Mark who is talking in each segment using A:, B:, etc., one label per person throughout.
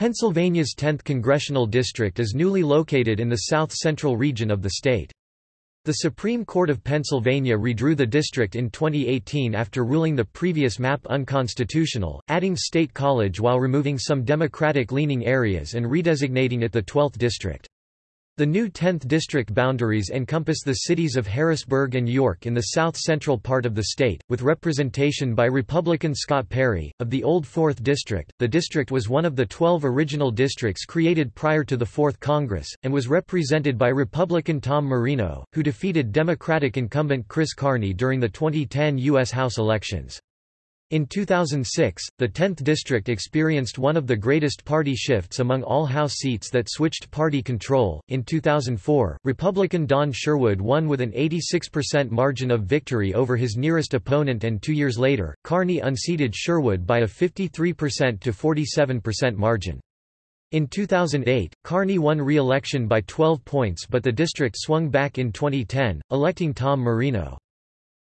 A: Pennsylvania's 10th congressional district is newly located in the south-central region of the state. The Supreme Court of Pennsylvania redrew the district in 2018 after ruling the previous map unconstitutional, adding State College while removing some Democratic-leaning areas and redesignating it the 12th district. The new 10th district boundaries encompass the cities of Harrisburg and York in the south-central part of the state, with representation by Republican Scott Perry. Of the old 4th district, the district was one of the 12 original districts created prior to the 4th Congress, and was represented by Republican Tom Marino, who defeated Democratic incumbent Chris Carney during the 2010 U.S. House elections. In 2006, the 10th district experienced one of the greatest party shifts among all House seats that switched party control. In 2004, Republican Don Sherwood won with an 86% margin of victory over his nearest opponent, and two years later, Carney unseated Sherwood by a 53% to 47% margin. In 2008, Carney won re-election by 12 points but the district swung back in 2010, electing Tom Marino.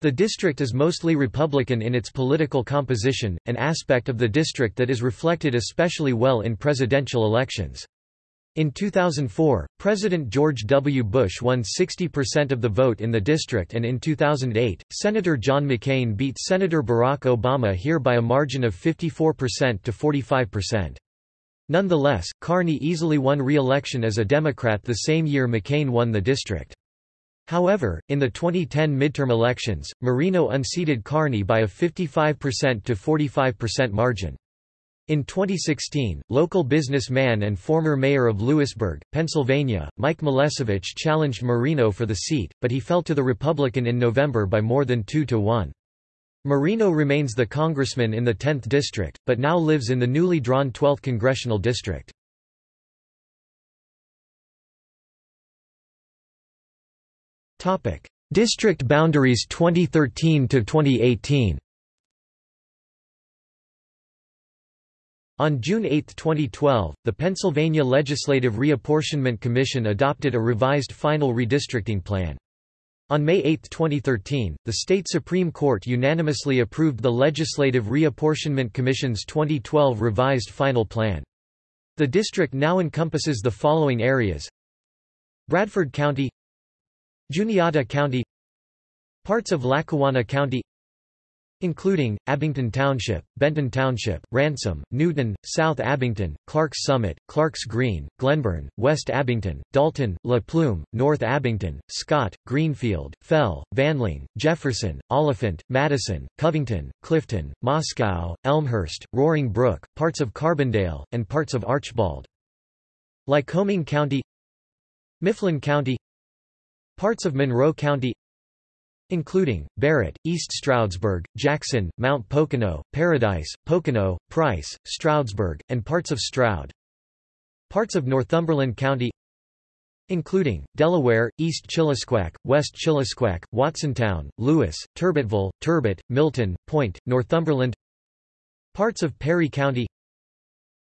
A: The district is mostly Republican in its political composition, an aspect of the district that is reflected especially well in presidential elections. In 2004, President George W. Bush won 60% of the vote in the district and in 2008, Senator John McCain beat Senator Barack Obama here by a margin of 54% to 45%. Nonetheless, Carney easily won re-election as a Democrat the same year McCain won the district. However, in the 2010 midterm elections, Marino unseated Carney by a 55% to 45% margin. In 2016, local businessman and former mayor of Lewisburg, Pennsylvania, Mike Molesevich challenged Marino for the seat, but he fell to the Republican in November by more than 2 to 1. Marino remains the congressman in the 10th district, but now lives in the newly drawn 12th congressional district. District boundaries 2013 to 2018. On June 8, 2012, the Pennsylvania Legislative Reapportionment Commission adopted a revised final redistricting plan. On May 8, 2013, the state Supreme Court unanimously approved the Legislative Reapportionment Commission's 2012 revised final plan. The district now encompasses the following areas Bradford County Juniata County Parts of Lackawanna County including, Abington Township, Benton Township, Ransom, Newton, South Abington, Clarks Summit, Clarks Green, Glenburn, West Abington, Dalton, La Plume, North Abington, Scott, Greenfield, Fell, Vandling, Jefferson, Olyphant, Madison, Covington, Clifton, Moscow, Elmhurst, Roaring Brook, parts of Carbondale, and parts of Archbald. Lycoming County Mifflin County Parts of Monroe County including, Barrett, East Stroudsburg, Jackson, Mount Pocono, Paradise, Pocono, Price, Stroudsburg, and parts of Stroud. Parts of Northumberland County including, Delaware, East Chillisquaque, West Chillisquaque, Watsontown, Lewis, Turbotville, Turbot, Milton, Point, Northumberland Parts of Perry County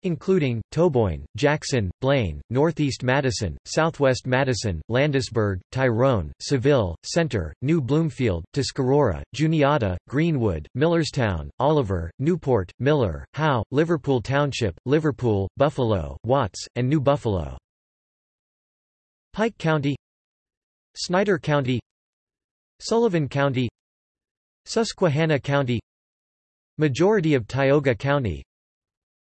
A: including, Toboyne, Jackson, Blaine, Northeast Madison, Southwest Madison, Landisburg, Tyrone, Saville, Center, New Bloomfield, Tuscarora, Juniata, Greenwood, Millerstown, Oliver, Newport, Miller, Howe, Liverpool Township, Liverpool, Buffalo, Watts, and New Buffalo. Pike County Snyder County Sullivan County Susquehanna County Majority of Tioga County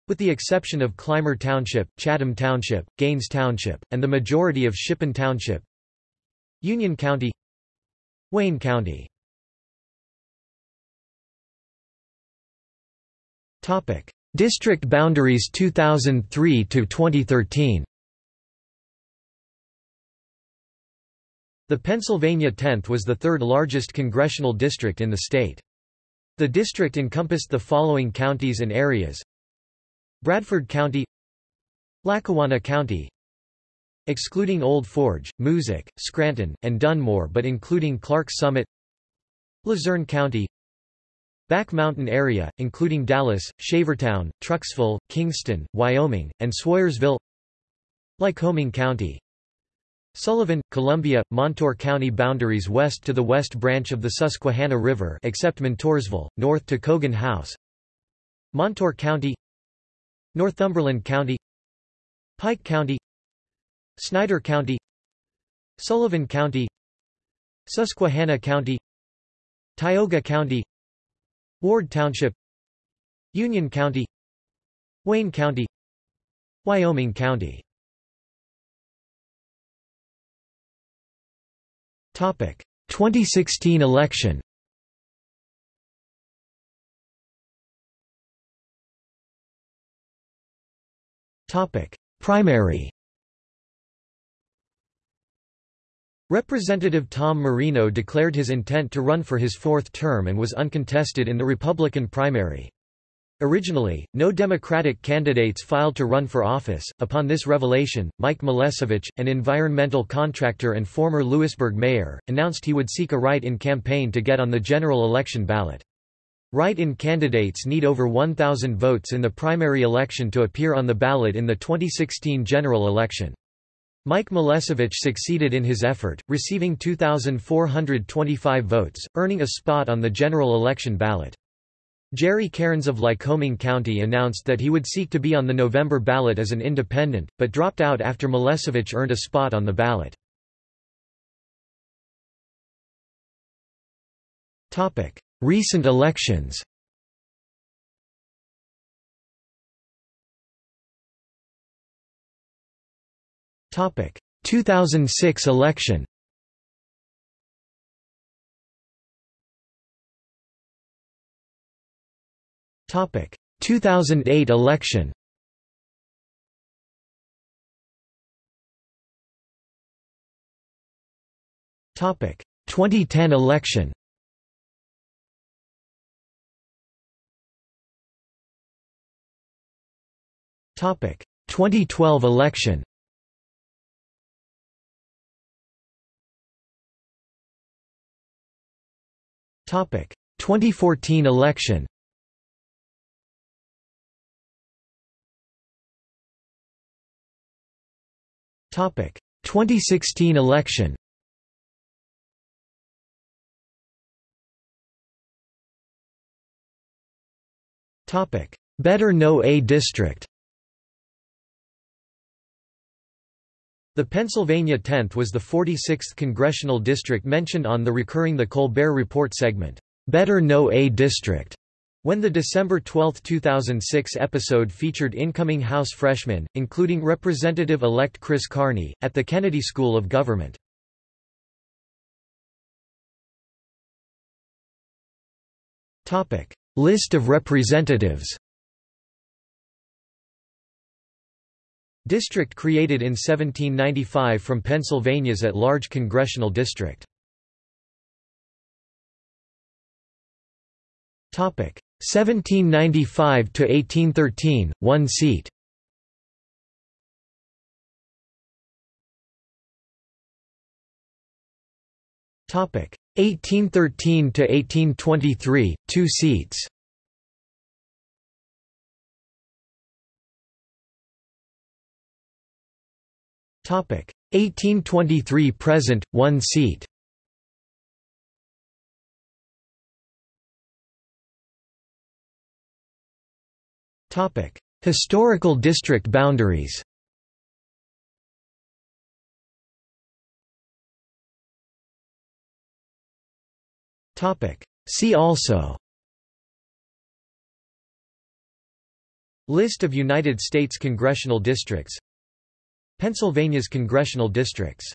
A: with the exception of Clymer Township, Chatham Township, Gaines Township, and the majority of Shippen Township. Union County Wayne County. Topic: District boundaries 2003 to 2013 The Pennsylvania 10th was the third largest congressional district in the state. The district encompassed the following counties and areas Bradford County Lackawanna County excluding Old Forge, Moosic, Scranton, and Dunmore but including Clarks Summit Luzerne County Back Mountain area, including Dallas, Shavertown, Trucksville, Kingston, Wyoming, and Swoyersville Lycoming County Sullivan, Columbia, Montour County boundaries west to the west branch of the Susquehanna River except Montoursville, north to Cogan House Montour County Northumberland County Pike County Snyder County Sullivan County Susquehanna County Tioga County Ward Township Union County Wayne County Wyoming County. Topic 2016 election Primary Representative Tom Marino declared his intent to run for his fourth term and was uncontested in the Republican primary. Originally, no Democratic candidates filed to run for office. Upon this revelation, Mike Molesevich, an environmental contractor and former Lewisburg mayor, announced he would seek a write-in campaign to get on the general election ballot. Write-in candidates need over 1,000 votes in the primary election to appear on the ballot in the 2016 general election. Mike Molesevich succeeded in his effort, receiving 2,425 votes, earning a spot on the general election ballot. Jerry Cairns of Lycoming County announced that he would seek to be on the November ballot as an independent, but dropped out after Molesevich earned a spot on the ballot. Recent elections Topic 2006 election. Topic 2008 election. Topic 2010 election. 2012 election. Topic 2014 election. Topic 2016 election. Topic Better Know A District. The Pennsylvania 10th was the 46th congressional district mentioned on the recurring The Colbert Report segment, Better Know A District, when the December 12, 2006 episode featured incoming House freshmen, including Representative-elect Chris Carney, at the Kennedy School of Government. List of representatives District created in 1795 from Pennsylvania's at-large congressional district. Topic 1795 to 1813, one seat. Topic 1813 to 1823, two seats. 1823 present, one seat. Historical district boundaries. Topic. See also. List of United States congressional districts Pennsylvania's congressional districts